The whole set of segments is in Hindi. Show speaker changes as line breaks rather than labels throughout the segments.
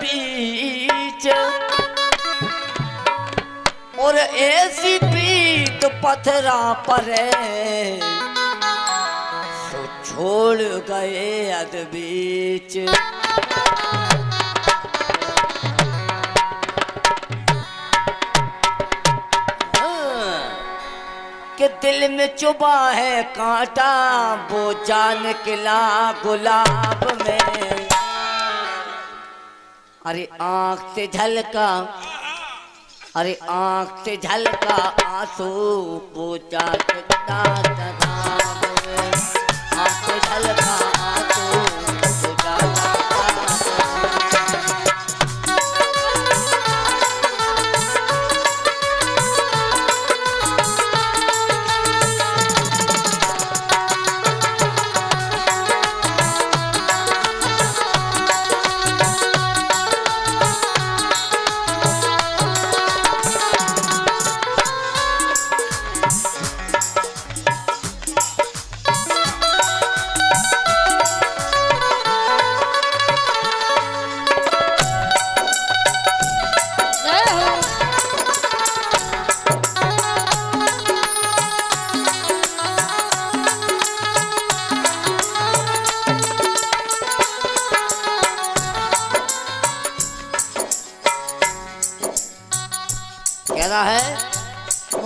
बीच। और ऐसी पीत पथरा पर सो छोड़ गए अद बीच। के दिल में चुबा है कांटा, वो जान किला गुलाब में। अरे आँख से झलका अरे आँख से झलका आँसू पूछा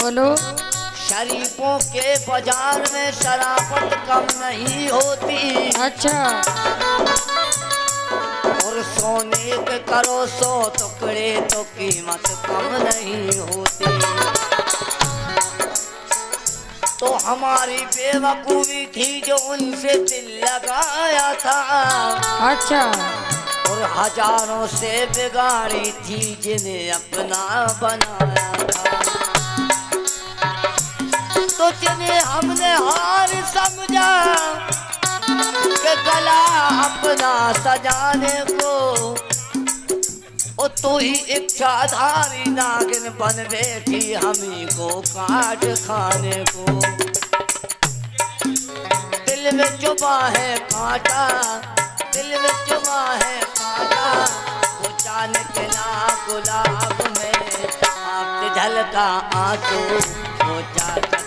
बोलो।
शरीफों के बाज़ार में शराफत कम नहीं होती।
अच्छा।
और सोने के करो सो टुकड़े तो कीमत कम नहीं होती। तो हमारी बेवकूफ़ी थी जो उनसे दिल लगाया था।
अच्छा।
और हज़ारों से बिगाड़ी थी जिन्हें अपना बनाया था। जिन्हें हमने हार समझा के गला अपना सजाने को। ओ, तू ही इच्छाधारी नागिन बन बैठी हमी को काट खाने को। दिल में चुबा है कांटा, दिल में चुबा है कांटा। वो के ना गुलाब में आप झलका आँसू, वो जान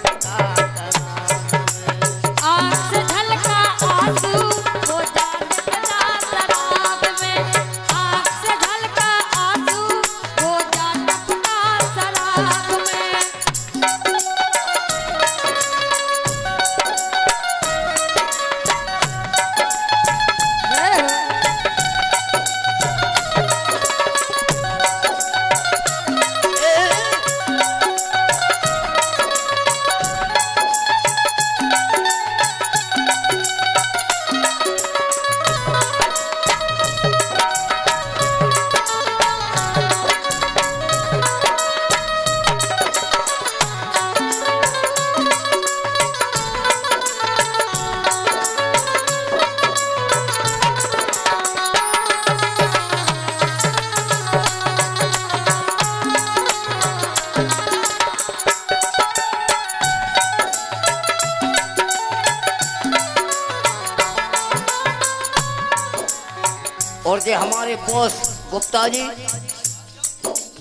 जे हमारे बॉस गुप्ता जी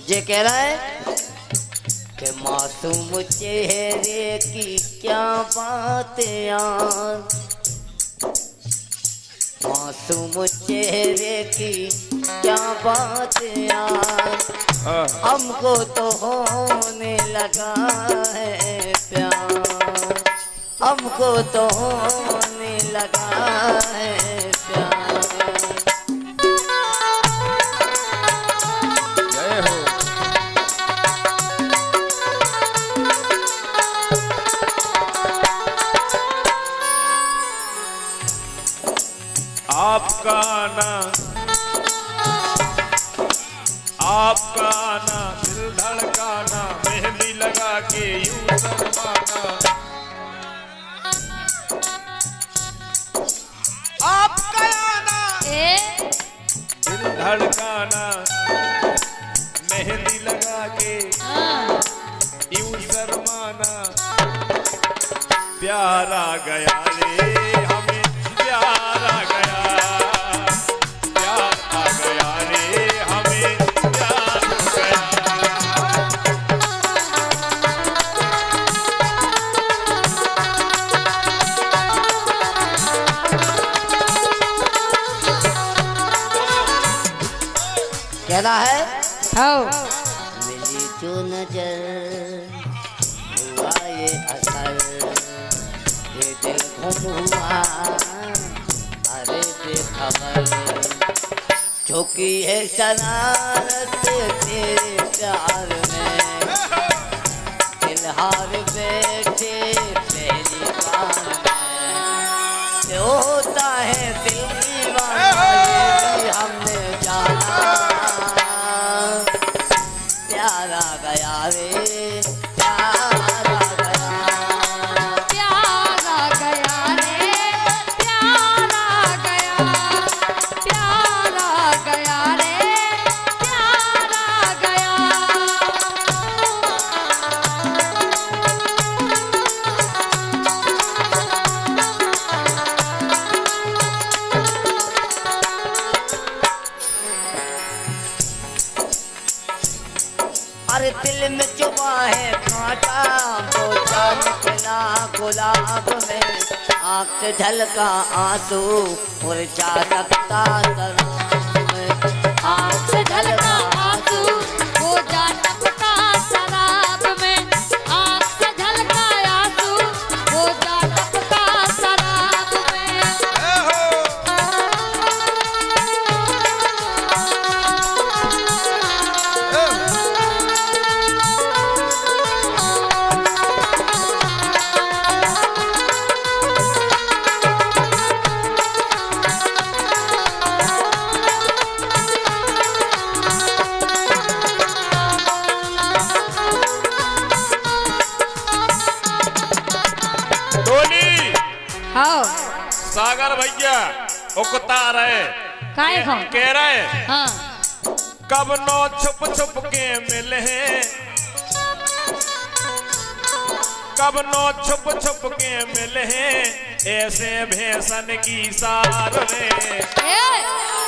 ये कह रहा है कि मासूम चेहरे की क्या बात यार? मासूम चेहरे की क्या बात यार? हमको तो होने लगा है प्यार। हमको तो होने लगा है
आना दिल धड़काना मेहंदी लगा के यूँ शर्माना आपका आना दिल धड़काना मेहंदी लगा के
हाँ।
यूँ शर्माना प्यार गया रे।
कहना है।
हो।
मिली जो नज़र हुआ ये असर। ये दिल गुम हुआ अरे बेखबर। झोंकी है शरारत तेरे प्यार में। दिल हार बैठे बार में। होता है दिल दीवाना हमने जाना। गया अरे दिल में चुपा है, कांटा जान निकला, गुलाब में आँख झलका आँसू, मुरझा सकता शराब
सागर भैया उकता रहे।
काहे खो?
कह रहे
हाँ।
कब नो छुप छुप के मिले हैं? कब नो छुप छुप के मिले हैं? ऐसे भैसन की सार में
ए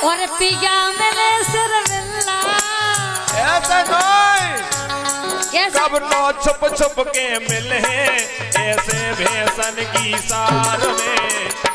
और पिया मैंने सिर मिला
ऐसे
कैसे
कब नो छुप छुप के मिले हैं? ऐसे भैसन की सार में